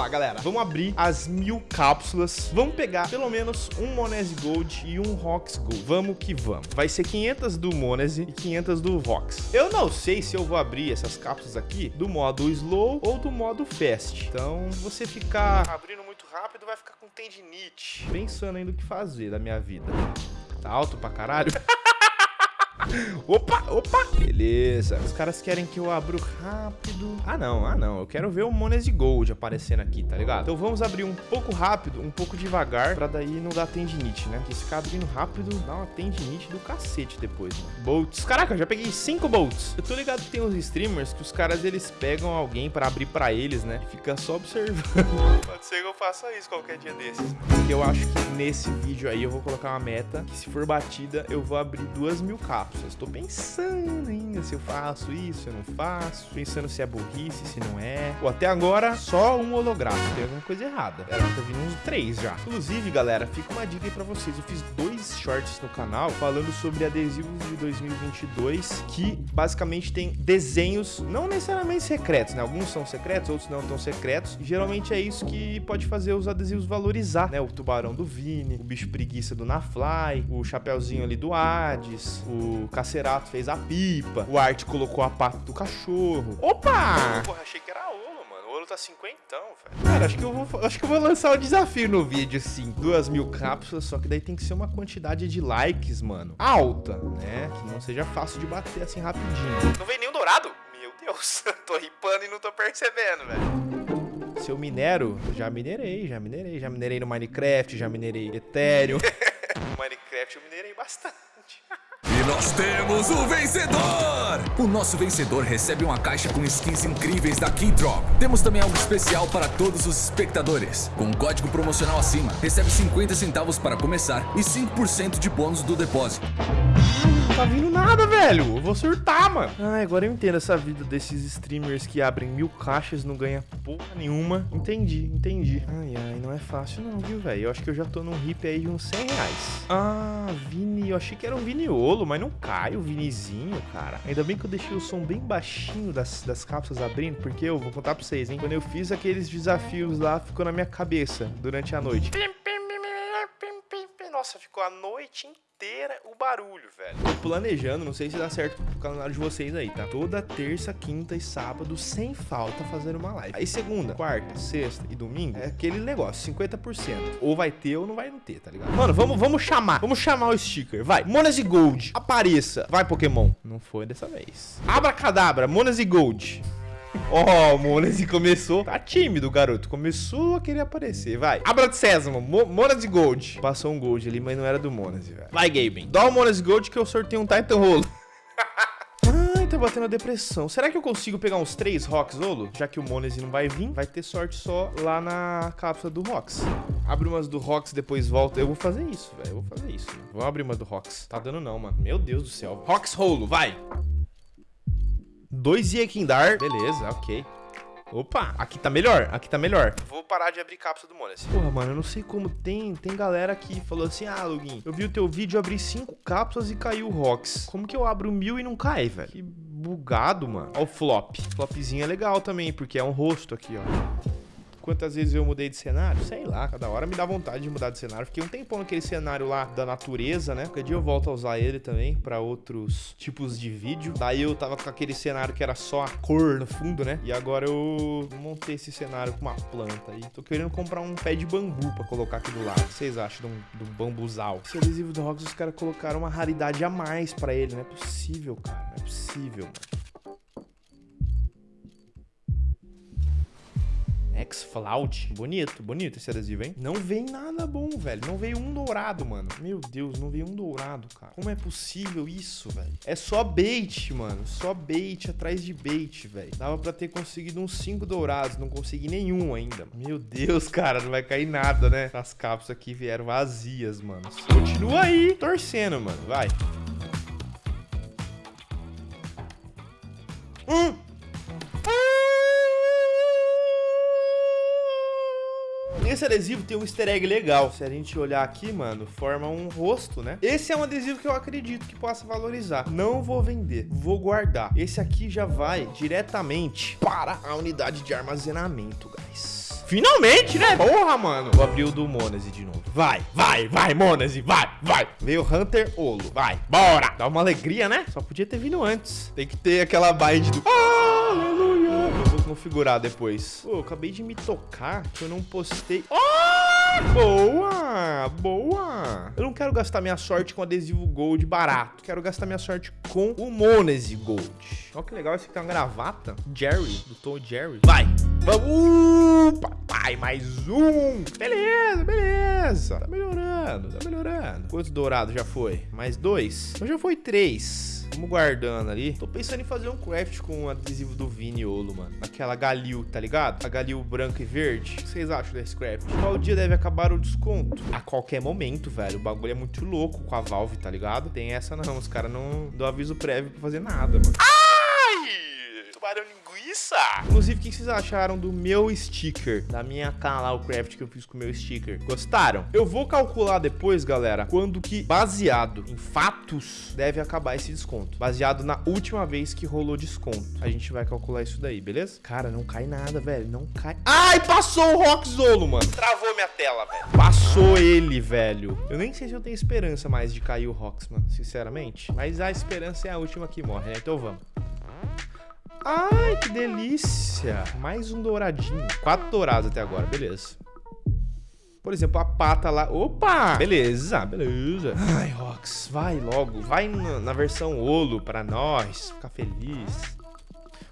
lá, galera. Vamos abrir as mil cápsulas. Vamos pegar pelo menos um Monese Gold e um Rox Gold. Vamos que vamos. Vai ser 500 do Monese e 500 do Rox. Eu não sei se eu vou abrir essas cápsulas aqui do modo Slow ou do modo Fast. Então, você ficar abrindo muito rápido vai ficar com tendinite. Pensando ainda o que fazer da minha vida. Tá alto pra caralho? Opa, opa. Beleza. Os caras querem que eu abra rápido. Ah, não. Ah, não. Eu quero ver o Monese Gold aparecendo aqui, tá ligado? Então vamos abrir um pouco rápido, um pouco devagar, pra daí não dar tendinite, né? Porque se ficar abrindo rápido, dá uma tendinite do cacete depois, mano. Bolts. Caraca, eu já peguei cinco bolts. Eu tô ligado que tem uns streamers que os caras, eles pegam alguém pra abrir pra eles, né? E fica só observando. Pode ser que eu faça isso qualquer dia desses. Porque eu acho que nesse vídeo aí eu vou colocar uma meta que se for batida, eu vou abrir duas mil capas cápsulas. Estou pensando ainda se eu faço isso, se eu não faço. Pensando se é burrice, se não é. Ou até agora, só um holográfico. Tem alguma coisa errada. Era pra vir uns três já. Inclusive, galera, fica uma dica aí pra vocês. Eu fiz dois shorts no canal falando sobre adesivos de 2022 que basicamente tem desenhos, não necessariamente secretos, né? Alguns são secretos, outros não tão secretos. E geralmente é isso que pode fazer os adesivos valorizar, né? O tubarão do Vini, o bicho preguiça do Nafly, o chapeuzinho ali do Hades, o o Cacerato fez a pipa, o Art colocou a pata do cachorro. Opa! Porra, achei que era Olo, mano. O Olo tá cinquentão, velho. Cara, acho que, eu vou, acho que eu vou lançar o um desafio no vídeo, sim. Duas mil cápsulas, só que daí tem que ser uma quantidade de likes, mano, alta, né? Que não seja fácil de bater assim rapidinho. Não vem nenhum dourado? Meu Deus, eu tô ripando e não tô percebendo, velho. Se eu minero, já minerei, já minerei. Já minerei no Minecraft, já minerei Ethereum. no Minecraft eu minerei bastante. E nós temos o vencedor! O nosso vencedor recebe uma caixa com skins incríveis da Keydrop. Temos também algo especial para todos os espectadores. Com um código promocional acima, recebe 50 centavos para começar e 5% de bônus do depósito tá vindo nada, velho. Eu vou surtar, mano. Ai, agora eu entendo essa vida desses streamers que abrem mil caixas e não ganha porra nenhuma. Entendi, entendi. Ai, ai, não é fácil não, viu, velho? Eu acho que eu já tô num hip aí de uns 100 reais. Ah, Vini. Eu achei que era um Viniolo, mas não cai o Vinizinho, cara. Ainda bem que eu deixei o som bem baixinho das, das cápsulas abrindo, porque eu vou contar pra vocês, hein? Quando eu fiz aqueles desafios lá, ficou na minha cabeça durante a noite. Nossa, ficou a noite inteira o barulho, velho. Planejando, não sei se dá certo pro calendário de vocês aí, tá? Toda terça, quinta e sábado, sem falta, fazendo uma live. Aí segunda, quarta, sexta e domingo, é aquele negócio, 50%. Ou vai ter ou não vai não ter, tá ligado? Mano, vamos, vamos chamar, vamos chamar o sticker, vai. Monas e Gold, apareça. Vai, Pokémon. Não foi dessa vez. Abra cadabra, Monas e Gold. Ó, oh, o Monese começou. Tá tímido, garoto. Começou a querer aparecer. Vai. Abra de Sésamo. Mo Monese Gold. Passou um Gold ali, mas não era do Monese, velho. Vai, Gaben. Dá o Monese Gold que eu sorteio um Titan Rolo. Ai, tá batendo a depressão. Será que eu consigo pegar uns três Rocks Olo? Já que o Monese não vai vir, vai ter sorte só lá na cápsula do Rocks. Abre umas do Rocks, depois volta. Eu vou fazer isso, velho. Eu vou fazer isso. Mano. Vou abrir uma do Rocks. Tá dando não, mano. Meu Deus do céu. Rocks Rolo, vai. Dois Iekindar. Beleza, ok. Opa, aqui tá melhor, aqui tá melhor. Vou parar de abrir cápsula do Monas. Porra, mano, eu não sei como tem, tem galera que falou assim, ah, Lugin, eu vi o teu vídeo, abri cinco cápsulas e caiu o Rox. Como que eu abro mil e não cai, velho? Que bugado, mano. Ó o flop. Flopzinho é legal também, porque é um rosto aqui, ó. Quantas vezes eu mudei de cenário? Sei lá, cada hora me dá vontade de mudar de cenário. Fiquei um tempão naquele cenário lá da natureza, né? Qualquer dia eu volto a usar ele também pra outros tipos de vídeo. Daí eu tava com aquele cenário que era só a cor no fundo, né? E agora eu montei esse cenário com uma planta. E tô querendo comprar um pé de bambu pra colocar aqui do lado. O que vocês acham de um, de um bambuzal? Esse adesivo do Rox, os caras colocaram uma raridade a mais pra ele. Não é possível, cara. Não é possível, mano. X-Flout. Bonito, bonito esse adesivo, hein? Não vem nada bom, velho. Não veio um dourado, mano. Meu Deus, não veio um dourado, cara. Como é possível isso, velho? É só bait, mano. Só bait atrás de bait, velho. Dava pra ter conseguido uns 5 dourados. Não consegui nenhum ainda. Meu Deus, cara. Não vai cair nada, né? As cápsulas aqui vieram vazias, mano. Continua aí torcendo, mano. Vai. Hum! Esse adesivo tem um easter egg legal. Se a gente olhar aqui, mano, forma um rosto, né? Esse é um adesivo que eu acredito que possa valorizar. Não vou vender, vou guardar. Esse aqui já vai diretamente para a unidade de armazenamento, guys. Finalmente, né? Porra, mano. Vou abrir o do Monese de novo. Vai, vai, vai, Monese, vai, vai. Veio Hunter Olo. Vai, bora. Dá uma alegria, né? Só podia ter vindo antes. Tem que ter aquela bind do... Aleluia. Configurar depois. Pô, eu acabei de me tocar que eu não postei... Oh! Boa! Boa! Eu não quero gastar minha sorte com adesivo Gold barato. Quero gastar minha sorte com o Monese Gold. Olha que legal, esse aqui tem uma gravata. Jerry, do Tom Jerry. Vai! Vamos! Uh, papai, mais um! Beleza, beleza. Tá melhorando, tá melhorando. Quantos dourados já foi? Mais dois? Então já foi três. Vamos guardando ali. Tô pensando em fazer um craft com o adesivo do Viniolo, mano. Aquela Galil, tá ligado? A Galil branca e verde. O que vocês acham desse craft? Qual dia deve acabar o desconto? A qualquer momento, velho. O bagulho é muito louco com a Valve, tá ligado? Tem essa não. Os caras não dão aviso prévio pra fazer nada, mano. Ai! Tubarão Inclusive, o que vocês acharam do meu sticker? Da minha canal craft que eu fiz com o meu sticker? Gostaram? Eu vou calcular depois, galera, quando que, baseado em fatos, deve acabar esse desconto. Baseado na última vez que rolou desconto. A gente vai calcular isso daí, beleza? Cara, não cai nada, velho. Não cai... Ai, passou o Rockzolo, mano. Travou minha tela, velho. Passou ele, velho. Eu nem sei se eu tenho esperança mais de cair o Rocks, mano, sinceramente. Mas a esperança é a última que morre, né? Então vamos. Ai, que delícia. Mais um douradinho. Quatro dourados até agora, beleza. Por exemplo, a pata lá. Opa! Beleza, beleza. Ai, Rox, vai logo. Vai na, versão Olo pra nós. Ficar feliz.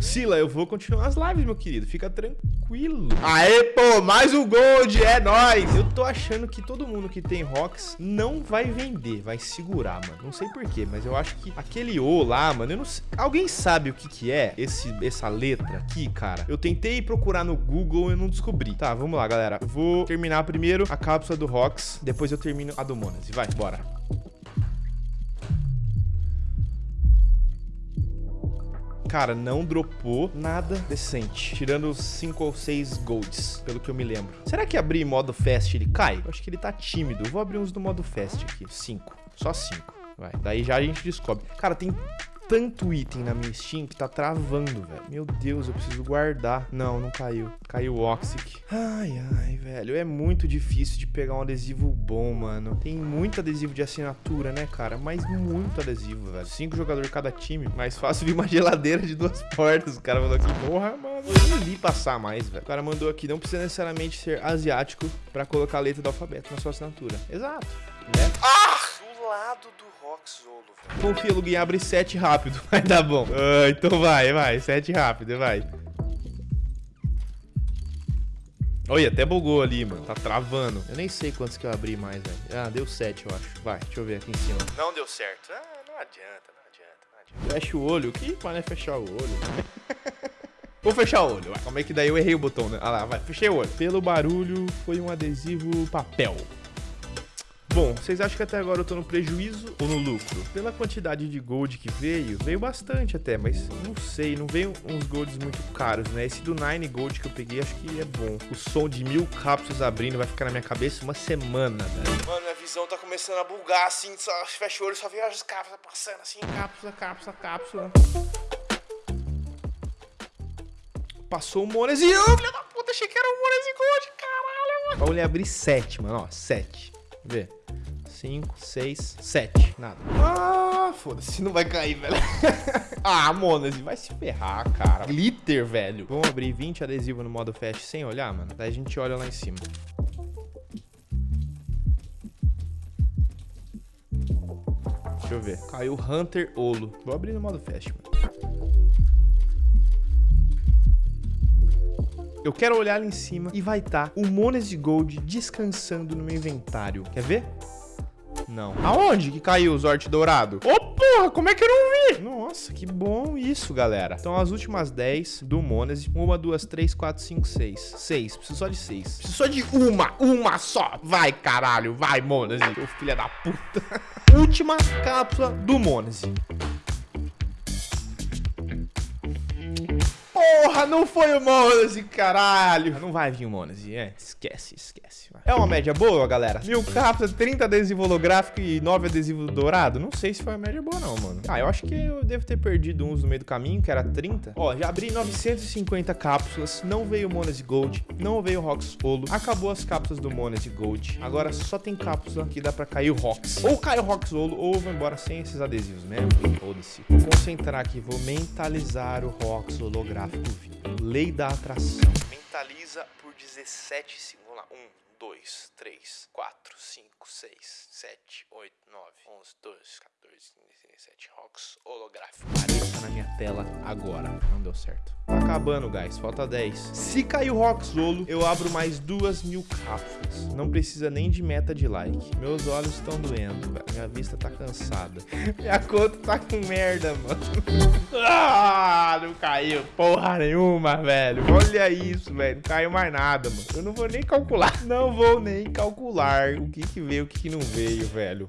Sila, eu vou continuar as lives, meu querido. Fica tranquilo. Aê, pô, mais um gold, é nóis. Eu tô achando que todo mundo que tem rocks não vai vender, vai segurar, mano. Não sei porquê, mas eu acho que aquele O lá, mano, eu não sei. Alguém sabe o que que é esse, essa letra aqui, cara? Eu tentei procurar no Google e não descobri. Tá, vamos lá, galera. Vou terminar primeiro a cápsula do rocks, depois eu termino a do Monas. E vai, bora. Cara, não dropou nada decente. Tirando 5 ou 6 golds, pelo que eu me lembro. Será que abrir modo fast ele cai? Eu acho que ele tá tímido. Vou abrir uns do modo fast aqui. 5. Só 5. Vai. Daí já a gente descobre. Cara, tem tanto item na minha Steam que tá travando, velho. Meu Deus, eu preciso guardar. Não, não caiu. Caiu o Oxic. Ai, ai, velho. É muito difícil de pegar um adesivo bom, mano. Tem muito adesivo de assinatura, né, cara? Mas muito adesivo, velho. Cinco jogadores cada time. Mais fácil vir uma geladeira de duas portas. O cara mandou aqui. Porra, mano. Eu nem li passar mais, velho. O cara mandou aqui. Não precisa necessariamente ser asiático pra colocar a letra do alfabeto na sua assinatura. Exato. Né? Ah! Do lado do Roxolo, velho. Confia, Lugin, abre 7 rápido. Vai dar bom. Ah, então vai, vai. 7 rápido, vai. Olha, até bugou ali, mano. Tá travando. Eu nem sei quantos que eu abri mais, velho. Ah, deu 7, eu acho. Vai, deixa eu ver aqui em cima. Não deu certo. Ah, não adianta, não adianta, não adianta. Fecha o olho. O que é fechar o olho? Vou fechar o olho. Como é que daí eu errei o botão, né? Ah lá, vai. Fechei o olho. Pelo barulho, foi um adesivo papel. Bom, vocês acham que até agora eu tô no prejuízo ou no lucro? Pela quantidade de gold que veio, veio bastante até, mas não sei, não veio uns golds muito caros, né? Esse do Nine Gold que eu peguei, acho que é bom. O som de mil cápsulas abrindo vai ficar na minha cabeça uma semana, velho. Mano, minha visão tá começando a bugar, assim, só fecha o olho, só vejo as cápsulas passando assim, cápsula, cápsula, cápsula. Passou o Monese. Ô, filho da puta, achei que era o Monese Gold, caralho, mano. Vamos abrir sete, mano, ó, sete. Vê. 5, 6, 7. Nada. Ah, foda-se, não vai cair, velho. ah, Monase, vai se ferrar, cara. Glitter, velho. Vamos abrir 20 adesivos no modo fast sem olhar, mano? Daí a gente olha lá em cima. Deixa eu ver. Caiu Hunter Olo. Vou abrir no modo fast, mano. Eu quero olhar ali em cima e vai estar tá o Monese Gold descansando no meu inventário. Quer ver? Não. Aonde que caiu o Zort Dourado? Ô, oh, porra, como é que eu não vi? Nossa, que bom isso, galera. Então, as últimas 10 do Monese. Uma, duas, três, quatro, cinco, seis. Seis. Preciso só de seis. Preciso só de uma. Uma só. Vai, caralho. Vai, Monese. Ô, filha da puta. Última cápsula do Monese. Porra, não foi o Monese, caralho. Não vai vir o Monese, é. Esquece, esquece. É uma média boa, galera? Mil cápsulas, 30 adesivo holográfico e 9 adesivo dourado? Não sei se foi uma média boa não, mano. Ah, eu acho que eu devo ter perdido uns no meio do caminho, que era 30. Ó, já abri 950 cápsulas, não veio o Monese Gold, não veio o Rox Olo. Acabou as cápsulas do Monese Gold. Agora só tem cápsula que dá pra cair o Rox. Ou cai o Rox Olo, ou vou embora sem esses adesivos mesmo. Foda-se. Vou concentrar aqui, vou mentalizar o Rox holográfico vivo. Lei da atração. Mentaliza por 17 segundos. Vamos lá. 1, 2, 3, 4, 5, 6, 7, 8, 9, 11, 12, 14, 15, 17. Rocks holográfico. Apareça na minha tela agora. Não deu certo. Tá acabando, guys. Falta 10. Se cair o Rocks Olo, eu abro mais duas mil cápsulas. Não precisa nem de meta de like. Meus olhos estão doendo, velho. Minha vista tá cansada. Minha conta tá com merda, mano. ah, não caiu porra nenhuma, velho. Olha isso, velho. Não caiu mais nada, mano. Eu não vou nem calcular. Não vou nem calcular o que que veio, o que que não veio, velho.